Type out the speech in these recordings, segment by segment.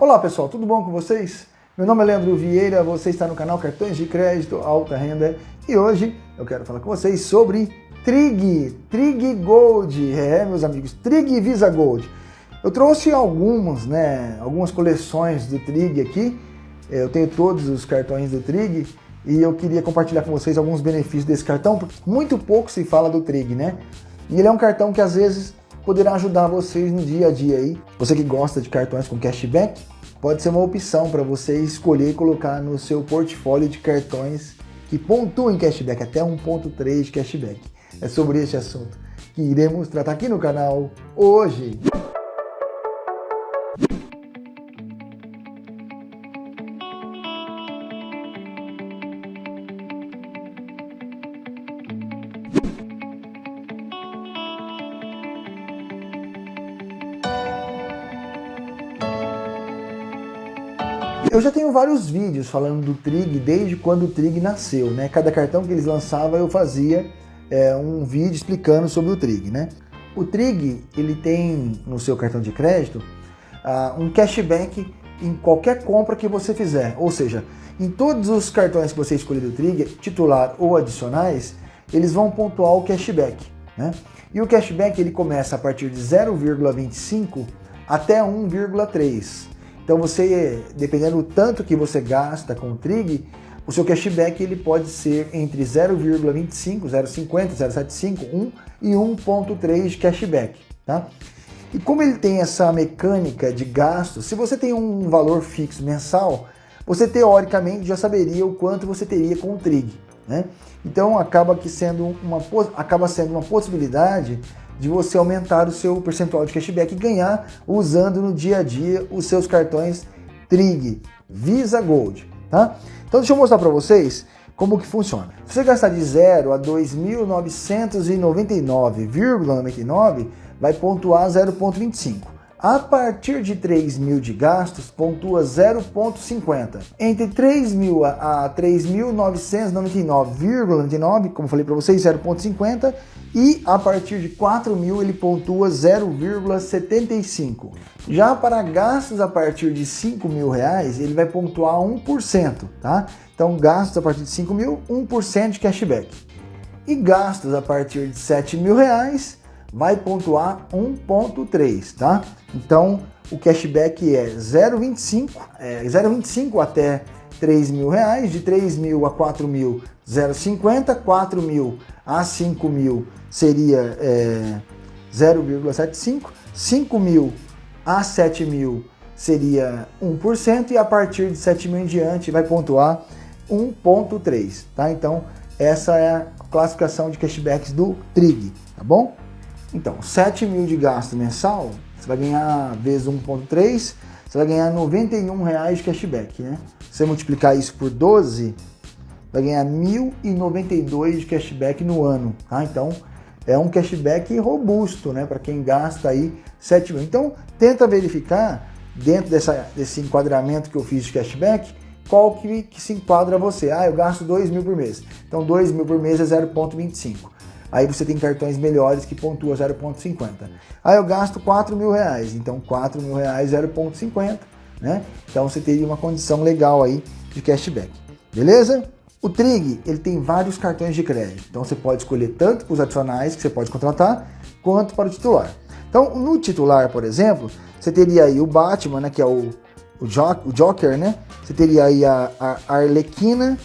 Olá pessoal, tudo bom com vocês? Meu nome é Leandro Vieira, você está no canal Cartões de Crédito Alta Renda e hoje eu quero falar com vocês sobre Trig, Trig Gold, é meus amigos, Trig Visa Gold. Eu trouxe algumas, né, algumas coleções do Trig aqui, eu tenho todos os cartões do Trig e eu queria compartilhar com vocês alguns benefícios desse cartão, porque muito pouco se fala do Trig, né? E ele é um cartão que às vezes poderá ajudar vocês no dia a dia aí. Você que gosta de cartões com cashback, pode ser uma opção para você escolher e colocar no seu portfólio de cartões que pontuem cashback, até 1.3 de cashback. É sobre esse assunto que iremos tratar aqui no canal hoje. Eu já tenho vários vídeos falando do Trig desde quando o Trig nasceu, né? Cada cartão que eles lançavam eu fazia é, um vídeo explicando sobre o Trig, né? O Trig, ele tem no seu cartão de crédito uh, um cashback em qualquer compra que você fizer. Ou seja, em todos os cartões que você escolher do Trig, titular ou adicionais, eles vão pontuar o cashback, né? E o cashback ele começa a partir de 0,25 até 1,3. Então você, dependendo do tanto que você gasta com o Trig, o seu cashback ele pode ser entre 0,25, 0,50, 0,75, 1 e 1,3 de cashback. Tá? E como ele tem essa mecânica de gasto, se você tem um valor fixo mensal, você teoricamente já saberia o quanto você teria com o Trig. Né? Então acaba, que sendo uma, acaba sendo uma possibilidade de você aumentar o seu percentual de cashback e ganhar usando no dia a dia os seus cartões Trig, Visa Gold, tá? Então deixa eu mostrar para vocês como que funciona. Se você gastar de 0 a 2.999,99, vai pontuar 0,25. A partir de 3 mil de gastos, pontua 0,50. Entre 3 mil a 3.999,99, como falei para vocês, 0,50. E a partir de 4 mil ele pontua 0,75. Já para gastos a partir de 5 mil reais, ele vai pontuar 1%, tá? Então gastos a partir de 5 mil, 1% de cashback. E gastos a partir de 7 mil reais, vai pontuar 1.3, tá? Então, o cashback é 0,25, é 0,25 até 3 mil reais, de 3 mil a 4 mil, 0,50, 4 mil a 5 mil seria é, 0,75, 5 mil a 7 mil seria 1% e a partir de 7 mil em diante vai pontuar 1.3, tá? Então, essa é a classificação de cashbacks do Trig, tá bom? Então, 7 mil de gasto mensal, você vai ganhar vezes 1.3, você vai ganhar 91 reais de cashback, né? Se você multiplicar isso por 12, vai ganhar 1.092 de cashback no ano, tá? Então, é um cashback robusto, né? Para quem gasta aí 7 mil. Então, tenta verificar, dentro dessa, desse enquadramento que eu fiz de cashback, qual que, que se enquadra você. Ah, eu gasto 2 mil por mês. Então, 2 mil por mês é 0,25. Aí você tem cartões melhores que pontua 0,50. Aí eu gasto 4 mil reais, então 4 mil reais 0,50, né? Então você teria uma condição legal aí de cashback, beleza? O Trig, ele tem vários cartões de crédito, então você pode escolher tanto para os adicionais que você pode contratar, quanto para o titular. Então no titular, por exemplo, você teria aí o Batman, né, que é o, o, Joker, né? Você teria aí a, a Arlequina,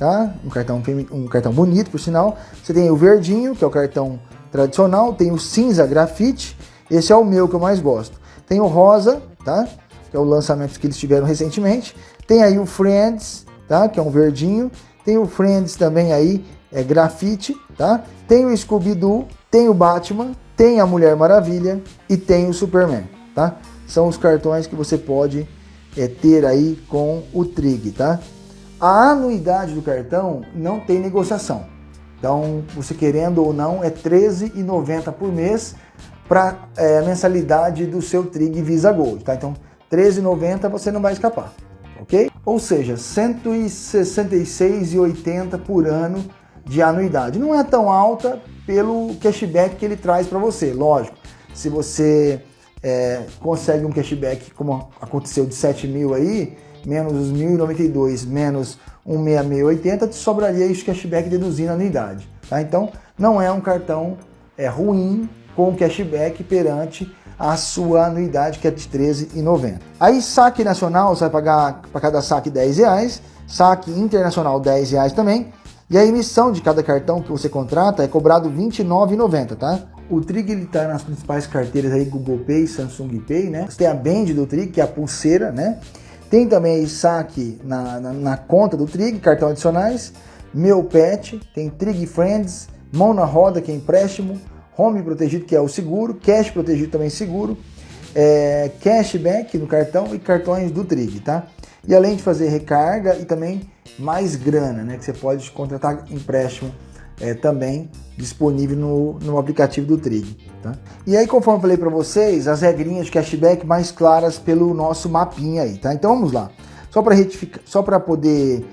tá? Um cartão, um cartão bonito, por sinal. Você tem o verdinho, que é o cartão tradicional, tem o cinza grafite, esse é o meu que eu mais gosto. Tem o rosa, tá? Que é o lançamento que eles tiveram recentemente. Tem aí o Friends, tá? Que é um verdinho. Tem o Friends também aí, é grafite, tá? Tem o Scooby-Doo, tem o Batman, tem a Mulher Maravilha e tem o Superman, tá? São os cartões que você pode é, ter aí com o Trig, tá? A anuidade do cartão não tem negociação. Então, você querendo ou não, é R$13,90 por mês para é, a mensalidade do seu Trig Visa Gold. Tá? Então, R$13,90 você não vai escapar, ok? Ou seja, R$166,80 por ano de anuidade. Não é tão alta pelo cashback que ele traz para você, lógico. Se você é, consegue um cashback, como aconteceu de 7 mil aí, menos os 1.092, menos 16680, te sobraria esse cashback deduzindo a anuidade. Tá? Então, não é um cartão é, ruim com cashback perante a sua anuidade, que é de R$13,90. Aí, saque nacional, você vai pagar para cada saque R$10,00, saque internacional R$10,00 também, e a emissão de cada cartão que você contrata é cobrado R$29,90, tá? O Trig ele tá nas principais carteiras aí, Google Pay, Samsung Pay, né? Você tem a Band do Trig, que é a pulseira, né? Tem também saque na, na, na conta do Trig, cartão adicionais, Meu Pet, tem Trig Friends, Mão na Roda, que é empréstimo, Home Protegido, que é o seguro, Cash Protegido também seguro, é, cashback no cartão e cartões do Trig, tá? E além de fazer recarga e também mais grana, né? Que você pode contratar empréstimo é, também disponível no, no aplicativo do Trig. Tá? E aí, conforme eu falei para vocês, as regrinhas de cashback mais claras pelo nosso mapinha aí, tá? Então vamos lá. Só para retificar, só para poder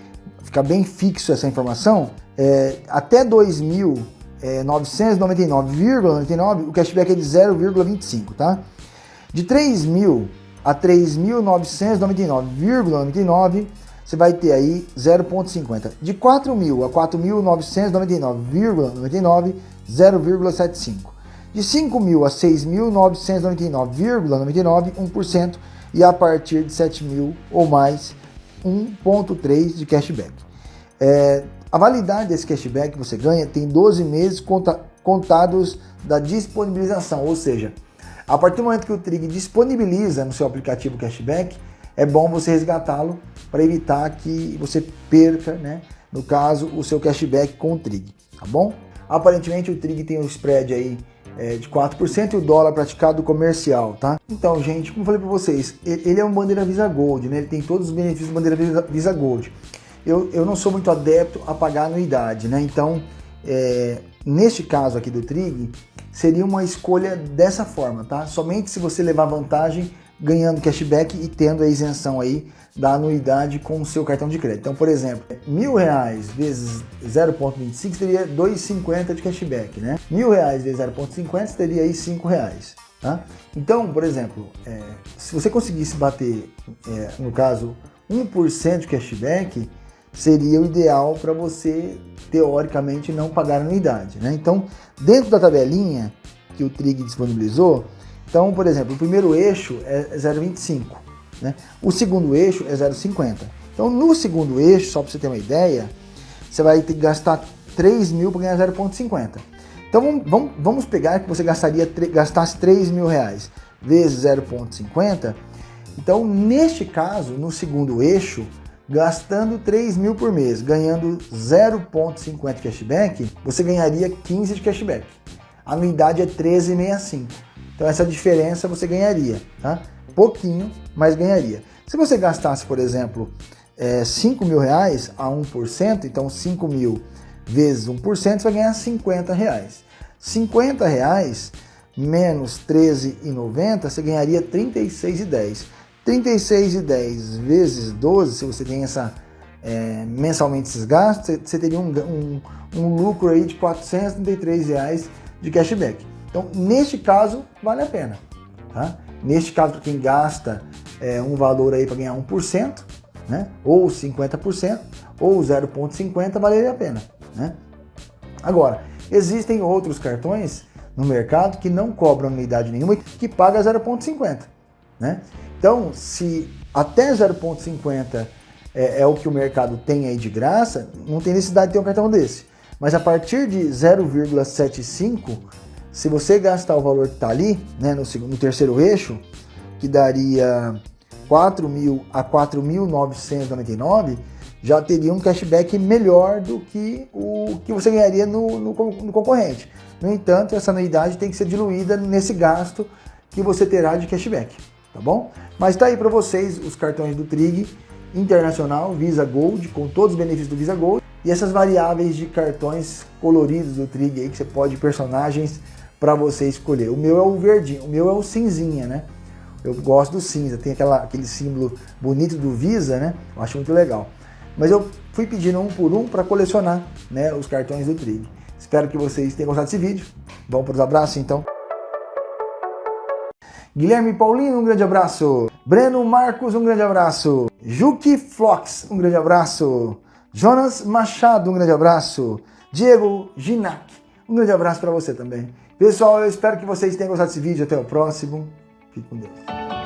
ficar bem fixo essa informação, é, até 2.999,99 é, o cashback é de 0,25, tá? De 3.000 a 3.999,99 você vai ter aí 0,50. De 4.000 a 4.999,99, 0,75. De 5.000 a 6.999,99, 1%. E a partir de 7.000 ou mais, 1,3 de cashback. É, a validade desse cashback que você ganha tem 12 meses conta, contados da disponibilização, ou seja, a partir do momento que o Trig disponibiliza no seu aplicativo cashback, é bom você resgatá-lo para evitar que você perca, né, no caso, o seu cashback com o Trig, tá bom? Aparentemente o Trig tem um spread aí é, de 4% e o dólar praticado comercial, tá? Então, gente, como falei para vocês, ele é um bandeira Visa Gold, né? Ele tem todos os benefícios bandeira Visa Gold. Eu, eu não sou muito adepto a pagar anuidade, né? Então, é, neste caso aqui do Trig, seria uma escolha dessa forma, tá? Somente se você levar vantagem ganhando cashback e tendo a isenção aí da anuidade com o seu cartão de crédito. Então, por exemplo, mil reais vezes 0,25 teria 2,50 de cashback, né? Mil reais vezes 0,50 teria aí 5 reais. Tá? Então, por exemplo, é, se você conseguisse bater, é, no caso, 1% de cashback, seria o ideal para você, teoricamente, não pagar anuidade. Né? Então, dentro da tabelinha que o Trig disponibilizou, então, por exemplo, o primeiro eixo é 0,25, né? o segundo eixo é 0,50. Então, no segundo eixo, só para você ter uma ideia, você vai ter que gastar 3 mil para ganhar 0,50. Então, vamos, vamos pegar que você gastaria, gastasse 3 mil reais vezes 0,50. Então, neste caso, no segundo eixo, gastando 3 mil por mês, ganhando 0,50 cashback, você ganharia 15 de cashback. A anuidade é 13,65. Então essa diferença você ganharia, tá? Pouquinho, mas ganharia. Se você gastasse, por exemplo, é, 5 mil reais a 1%, então 5 mil vezes 1%, você vai ganhar 50 reais. 50 reais menos 13,90, você ganharia 36,10. 36,10 vezes 12, se você tem essa é, mensalmente esses gastos, você teria um, um, um lucro aí de 433 reais de cashback. Então, neste caso, vale a pena. Tá? Neste caso, para quem gasta é, um valor aí para ganhar 1%, né? ou 50%, ou 0,50, valeria a pena. Né? Agora, existem outros cartões no mercado que não cobram anuidade nenhuma e que paga 0,50. Né? Então, se até 0,50 é, é, o que o mercado tem aí de graça, não tem necessidade de ter um cartão desse. Mas a partir de 0,75 se você gastar o valor que está ali, né, no, segundo, no terceiro eixo, que daria 4 mil a 4.999, já teria um cashback melhor do que o que você ganharia no, no, no, concorrente. No entanto, essa anuidade tem que ser diluída nesse gasto que você terá de cashback, tá bom? Mas está aí para vocês os cartões do Trig Internacional Visa Gold, com todos os benefícios do Visa Gold, e essas variáveis de cartões coloridos do Trig aí, que você pode personagens para você escolher. O meu é o verdinho, o meu é o cinzinha, né? Eu gosto do cinza, tem aquela, aquele símbolo bonito do Visa, né? Eu acho muito legal. Mas eu fui pedindo um por um para colecionar né, os cartões do Trig. Espero que vocês tenham gostado desse vídeo. Vamos para os abraços então. Guilherme Paulino, um grande abraço. Breno Marcos, um grande abraço. Juki Flox, um grande abraço. Jonas Machado, um grande abraço. Diego Ginac, um grande abraço para você também. Pessoal, eu espero que vocês tenham gostado desse vídeo. Até o próximo. Fique com Deus.